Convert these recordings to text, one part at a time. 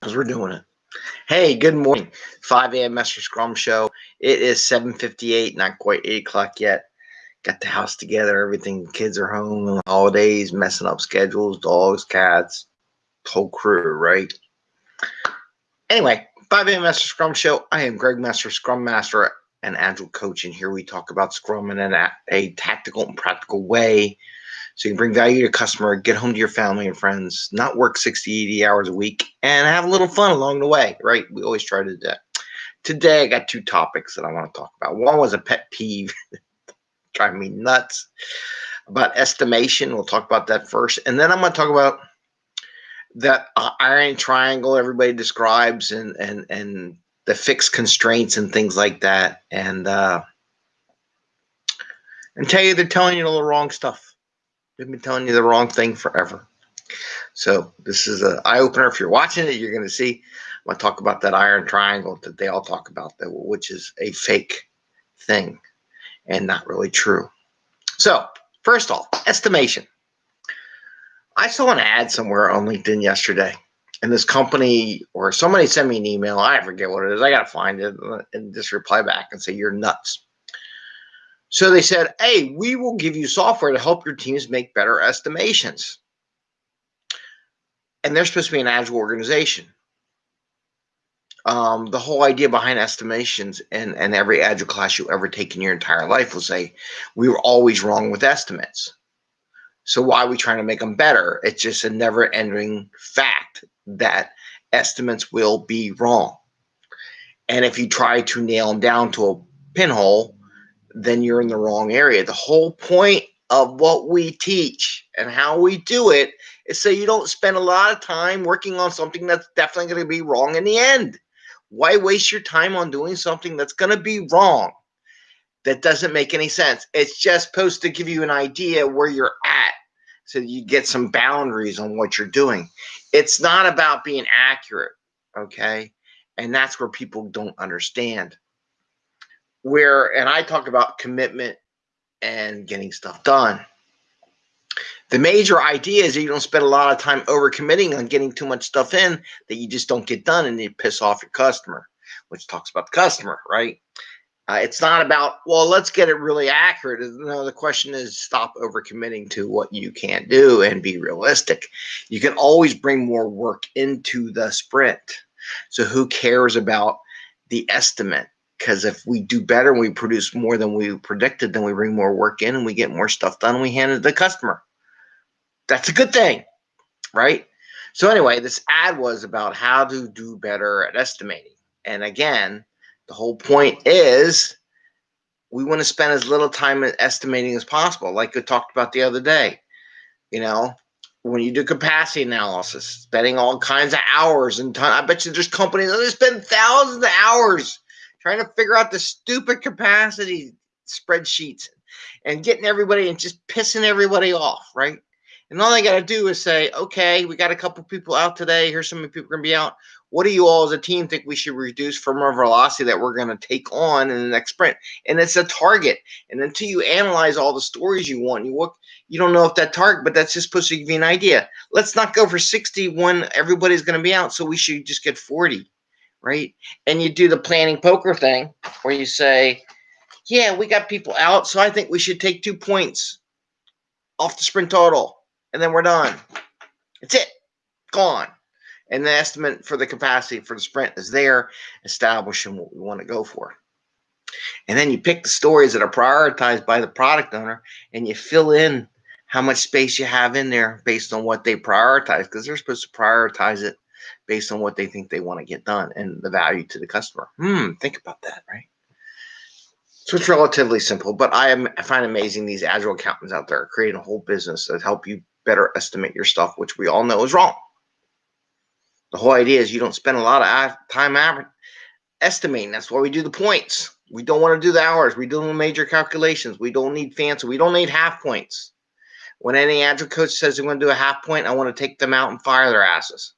because we're doing it. Hey, good morning. 5 a.m. Master Scrum Show. It is 7.58, not quite 8 o'clock yet. Got the house together, everything. Kids are home on holidays, messing up schedules, dogs, cats, whole crew, right? Anyway, 5 a.m. Master Scrum Show. I am Greg Master, Scrum Master and Agile Coach, and here we talk about Scrum in a, a tactical and practical way so you can bring value to your customer, get home to your family and friends, not work 60, 80 hours a week, and have a little fun along the way, right? We always try to do that. Today, I got two topics that I want to talk about. One was a pet peeve, driving me nuts, about estimation. We'll talk about that first. And then I'm going to talk about that iron triangle everybody describes and, and, and the fixed constraints and things like that. And, uh, and tell you they're telling you all the wrong stuff They've been telling you the wrong thing forever. So this is an eye opener. If you're watching it, you're going to see. I'm going to talk about that iron triangle that they all talk about, that which is a fake thing and not really true. So first off, estimation. I saw an ad somewhere on LinkedIn yesterday, and this company or somebody sent me an email. I forget what it is. I got to find it and just reply back and say you're nuts. So they said, hey, we will give you software to help your teams make better estimations. And they're supposed to be an agile organization. Um, the whole idea behind estimations and, and every agile class you ever take in your entire life will say, we were always wrong with estimates. So why are we trying to make them better? It's just a never ending fact that estimates will be wrong. And if you try to nail them down to a pinhole, then you're in the wrong area. The whole point of what we teach and how we do it is so you don't spend a lot of time working on something that's definitely going to be wrong in the end. Why waste your time on doing something that's going to be wrong? That doesn't make any sense. It's just supposed to give you an idea where you're at so you get some boundaries on what you're doing. It's not about being accurate, okay? And that's where people don't understand where and I talk about commitment and getting stuff done. The major idea is you don't spend a lot of time overcommitting on getting too much stuff in that you just don't get done and you piss off your customer, which talks about the customer, right? Uh, it's not about, well, let's get it really accurate. No, the question is stop overcommitting to what you can't do and be realistic. You can always bring more work into the sprint. So who cares about the estimate? Because if we do better and we produce more than we predicted, then we bring more work in and we get more stuff done and we hand it to the customer. That's a good thing, right? So anyway, this ad was about how to do better at estimating. And again, the whole point is we want to spend as little time estimating as possible, like we talked about the other day. You know, when you do capacity analysis, spending all kinds of hours and time. I bet you there's companies that spend thousands of hours trying to figure out the stupid capacity spreadsheets and getting everybody and just pissing everybody off, right? And all they got to do is say, okay, we got a couple people out today. Here's some people going to be out. What do you all as a team think we should reduce from our velocity that we're going to take on in the next sprint? And it's a target. And until you analyze all the stories you want, you look, you don't know if that target, but that's just supposed to give you an idea. Let's not go for 60 when everybody's going to be out. So we should just get 40 right? And you do the planning poker thing where you say, yeah, we got people out, so I think we should take two points off the sprint total, and then we're done. It's it, gone. And the estimate for the capacity for the sprint is there, establishing what we want to go for. And then you pick the stories that are prioritized by the product owner and you fill in how much space you have in there based on what they prioritize because they're supposed to prioritize it based on what they think they want to get done and the value to the customer. Hmm, think about that, right? So it's relatively simple, but I am I find amazing these agile accountants out there creating a whole business that help you better estimate your stuff, which we all know is wrong. The whole idea is you don't spend a lot of time estimating. That's why we do the points. We don't want to do the hours. We do the major calculations. We don't need fancy. We don't need half points. When any agile coach says they're going to do a half point, I want to take them out and fire their asses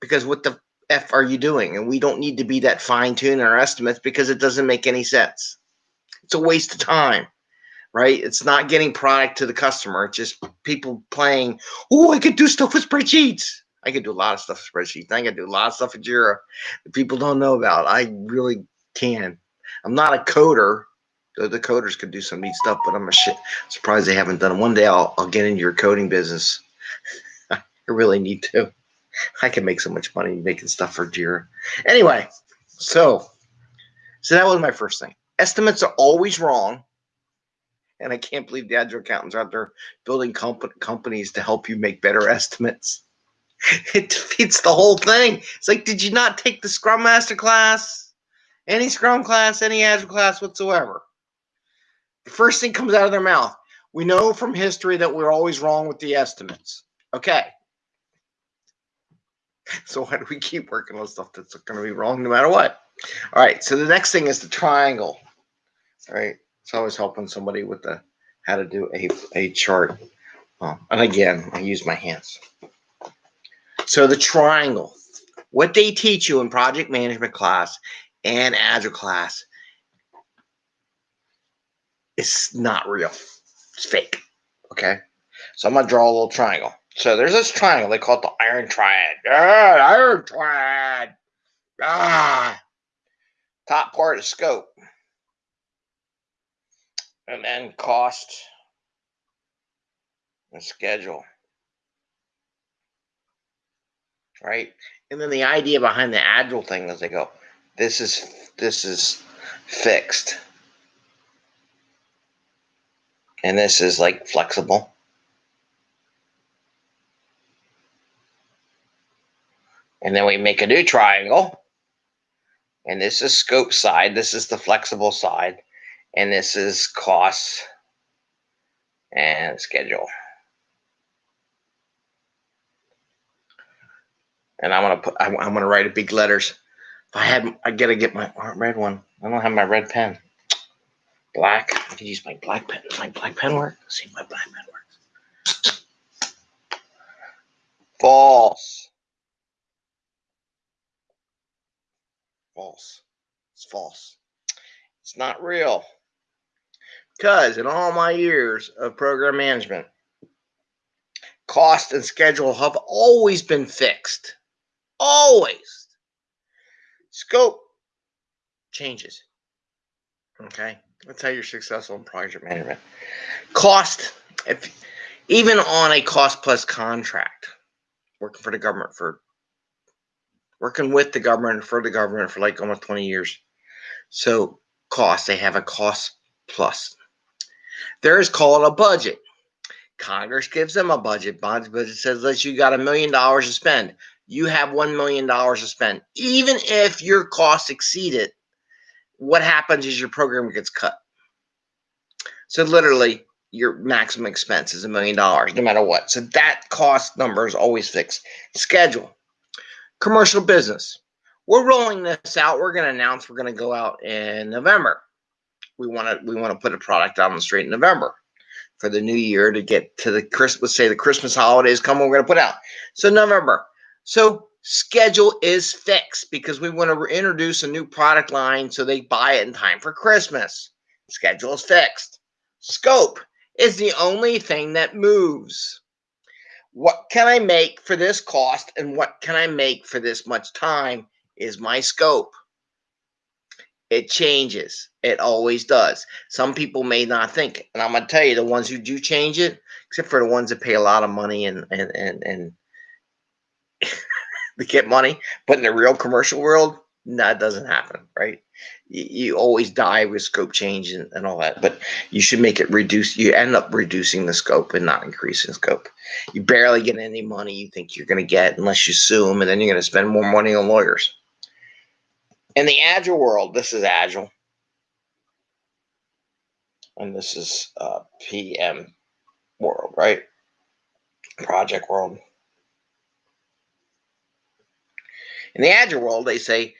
because what the F are you doing? And we don't need to be that fine tune our estimates because it doesn't make any sense. It's a waste of time, right? It's not getting product to the customer. It's just people playing, oh, I could do stuff with spreadsheets. I can do a lot of stuff with spreadsheets. I can do a lot of stuff with Jira that people don't know about. I really can. I'm not a coder. The, the coders could do some neat stuff, but I'm a shit surprised they haven't done it. One day I'll, I'll get into your coding business. I really need to. I can make so much money making stuff for Jira. Anyway, so so that was my first thing. Estimates are always wrong. And I can't believe the agile accountants are out there building comp- companies to help you make better estimates. It defeats the whole thing. It's like, did you not take the Scrum Master class? Any Scrum class, any Agile class whatsoever? The first thing comes out of their mouth. We know from history that we're always wrong with the estimates. Okay. So why do we keep working on stuff that's going to be wrong no matter what? All right. So the next thing is the triangle. All right. It's always helping somebody with the how to do a, a chart. Um, and again, I use my hands. So the triangle, what they teach you in project management class and agile class is not real. It's fake. Okay. So I'm gonna draw a little triangle. So there's this triangle. They call it the iron triad. Iron triad. Ah. Top part of scope. And then cost and schedule. Right? And then the idea behind the agile thing is they go, this is this is fixed. And this is like flexible. And then we make a new triangle. And this is scope side. This is the flexible side. And this is cost and schedule. And I'm gonna put. I'm, I'm gonna write a big letters. If I had, I gotta get my red one. I don't have my red pen. Black. I can use my black pen. Does my black pen work? Let's see if my black pen works. False. False. It's false. It's not real. Because in all my years of program management, cost and schedule have always been fixed. Always. Scope changes. Okay. That's how you're successful in project management. Cost, if even on a cost plus contract, working for the government for working with the government for the government for like almost 20 years. So cost, they have a cost plus. There is called a budget. Congress gives them a budget. Bonds budget says that you got a million dollars to spend. You have one million dollars to spend. Even if your costs exceed it, what happens is your program gets cut. So literally, your maximum expense is a million dollars, no matter what. So that cost number is always fixed. Schedule commercial business. We're rolling this out. We're going to announce we're going to go out in November. We want to we want to put a product out on the street in November for the new year to get to the Christmas. Say the Christmas holidays come. We're going to put out so November. So schedule is fixed because we want to introduce a new product line so they buy it in time for Christmas. Schedule is fixed. Scope is the only thing that moves what can I make for this cost and what can I make for this much time is my scope. It changes. It always does. Some people may not think, and I'm gonna tell you, the ones who do change it, except for the ones that pay a lot of money and and and and they get money, but in the real commercial world, that doesn't happen, right? You, you always die with scope change and, and all that, but you should make it reduce. You end up reducing the scope and not increasing scope. You barely get any money you think you're going to get unless you sue them, and then you're going to spend more money on lawyers. In the agile world, this is agile, and this is uh, PM world, right? Project world. In the agile world, they say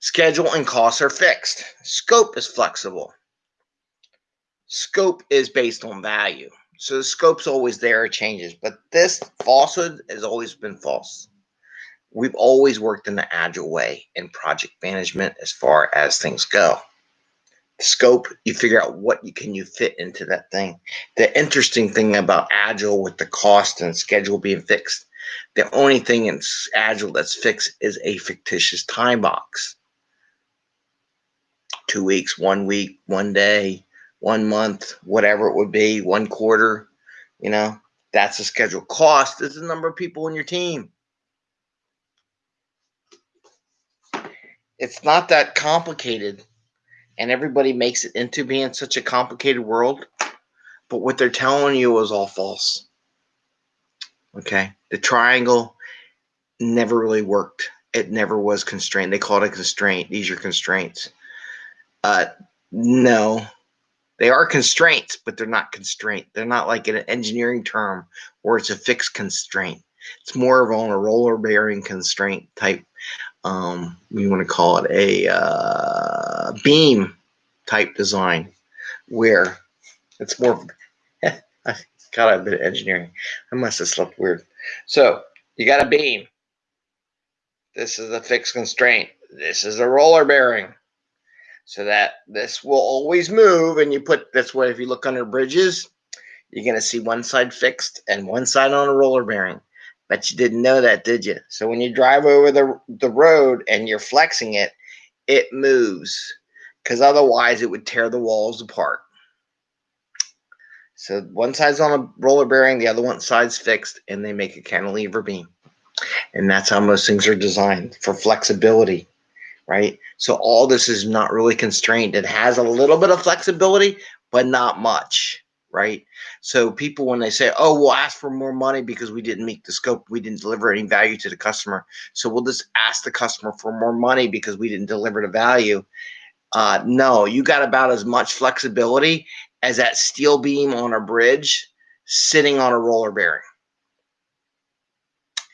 Schedule and costs are fixed. Scope is flexible. Scope is based on value. So the scope's always there, it changes. But this falsehood has always been false. We've always worked in the agile way in project management as far as things go. scope, you figure out what you can you fit into that thing. The interesting thing about agile with the cost and schedule being fixed, the only thing in agile that's fixed is a fictitious time box. Two weeks, one week, one day, one month, whatever it would be, one quarter, you know, that's the schedule. Cost is the number of people in your team. It's not that complicated and everybody makes it into being such a complicated world. But what they're telling you is all false. Okay. The triangle never really worked. It never was constrained. They call it a constraint. These are constraints. Uh, no, they are constraints, but they're not constraint. They're not like an engineering term where it's a fixed constraint. It's more of on a roller bearing constraint type um, we want to call it a uh, beam type design where it's more I got a bit of engineering. I must have slept weird. So you got a beam. This is a fixed constraint. This is a roller bearing. So that this will always move. And you put this way, if you look under bridges, you're going to see one side fixed and one side on a roller bearing. But you didn't know that, did you? So when you drive over the, the road and you're flexing it, it moves because otherwise it would tear the walls apart. So one side's on a roller bearing, the other one side's fixed, and they make a cantilever beam. And that's how most things are designed for flexibility, right? So all this is not really constrained. It has a little bit of flexibility, but not much right? So people, when they say, oh, we'll ask for more money because we didn't meet the scope, we didn't deliver any value to the customer. So we'll just ask the customer for more money because we didn't deliver the value. Uh, no, you got about as much flexibility as that steel beam on a bridge sitting on a roller bearing.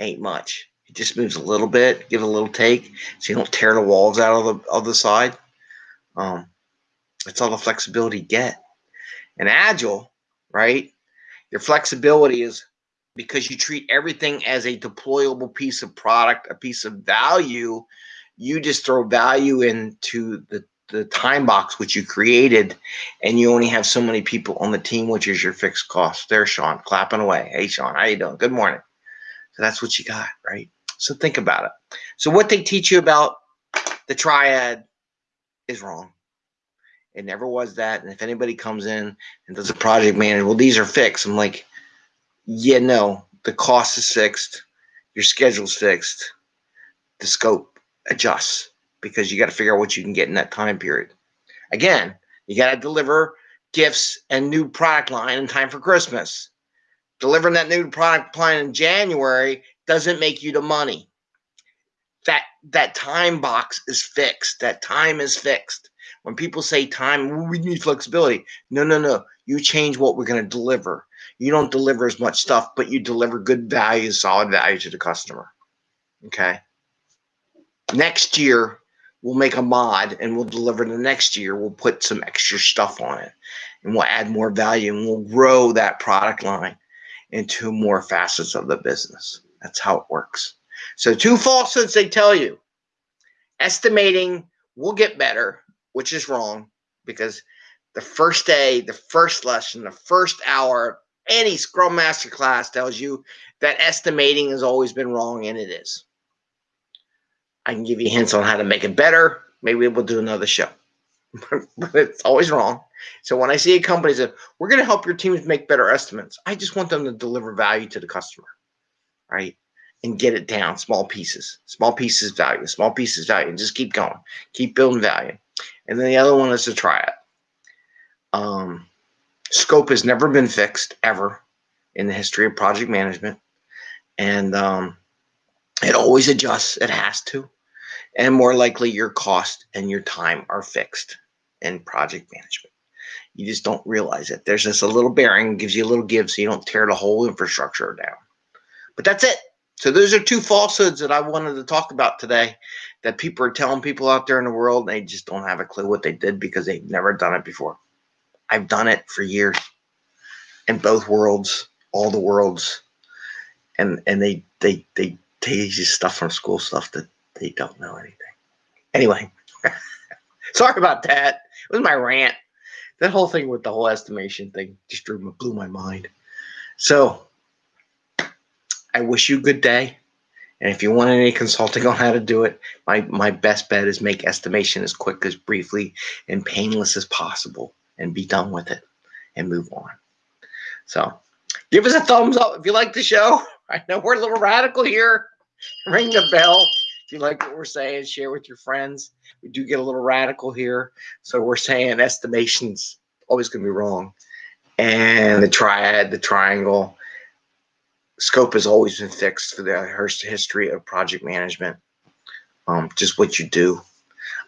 Ain't much. It just moves a little bit, give it a little take, so you don't tear the walls out of the of the side. Um, that's all the flexibility you get. And agile right? Your flexibility is because you treat everything as a deployable piece of product, a piece of value. You just throw value into the, the time box which you created, and you only have so many people on the team, which is your fixed cost. There, Sean clapping away. Hey, Sean, how you doing? Good morning. So that's what you got, right? So think about it. So what they teach you about the triad is wrong. It never was that. And if anybody comes in and does a project manager, well, these are fixed. I'm like, yeah, no, the cost is fixed, your schedule's fixed, the scope adjusts because you got to figure out what you can get in that time period. Again, you got to deliver gifts and new product line in time for Christmas. Delivering that new product line in January doesn't make you the money. That that time box is fixed. That time is fixed. When people say time, we need flexibility. No, no, no. You change what we're going to deliver. You don't deliver as much stuff, but you deliver good value, solid value to the customer. Okay. Next year, we'll make a mod and we'll deliver the next year. We'll put some extra stuff on it and we'll add more value and we'll grow that product line into more facets of the business. That's how it works. So, two falsehoods they tell you estimating will get better which is wrong because the first day, the first lesson, the first hour, of any Scrum Master class tells you that estimating has always been wrong, and it is. I can give you hints on how to make it better. Maybe we'll do another show, but it's always wrong. So when I see a company say, we're going to help your teams make better estimates, I just want them to deliver value to the customer, right? And get it down, small pieces, small pieces value, small pieces value, and just keep going, keep building value and then the other one is a triad. Um, scope has never been fixed ever in the history of project management, and um, it always adjusts. It has to, and more likely your cost and your time are fixed in project management. You just don't realize it. There's just a little bearing gives you a little give, so you don't tear the whole infrastructure down. But that's it. So those are two falsehoods that I wanted to talk about today that people are telling people out there in the world they just don't have a clue what they did because they've never done it before. I've done it for years in both worlds, all the worlds. And and they they they you stuff from school stuff that they don't know anything. Anyway, sorry about that. It was my rant. That whole thing with the whole estimation thing just blew, blew my mind. So I wish you a good day. And if you want any consulting on how to do it, my, my best bet is make estimation as quick as briefly and painless as possible and be done with it and move on. So give us a thumbs up if you like the show. I know we're a little radical here. Ring the bell if you like what we're saying. Share with your friends. We do get a little radical here. So we're saying estimations always going to be wrong. And the triad, the triangle, scope has always been fixed for the history of project management. Um, just what you do.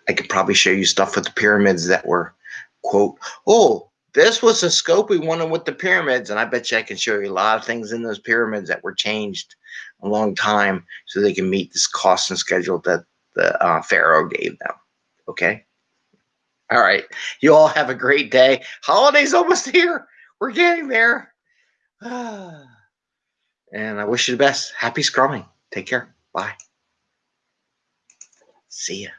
I could probably show you stuff with the pyramids that were, quote, oh, this was the scope we wanted with the pyramids. And I bet you I can show you a lot of things in those pyramids that were changed a long time so they can meet this cost and schedule that the uh, Pharaoh gave them. Okay. All right. You all have a great day. Holiday's almost here. We're getting there. and I wish you the best. Happy scrumming. Take care. Bye. See ya.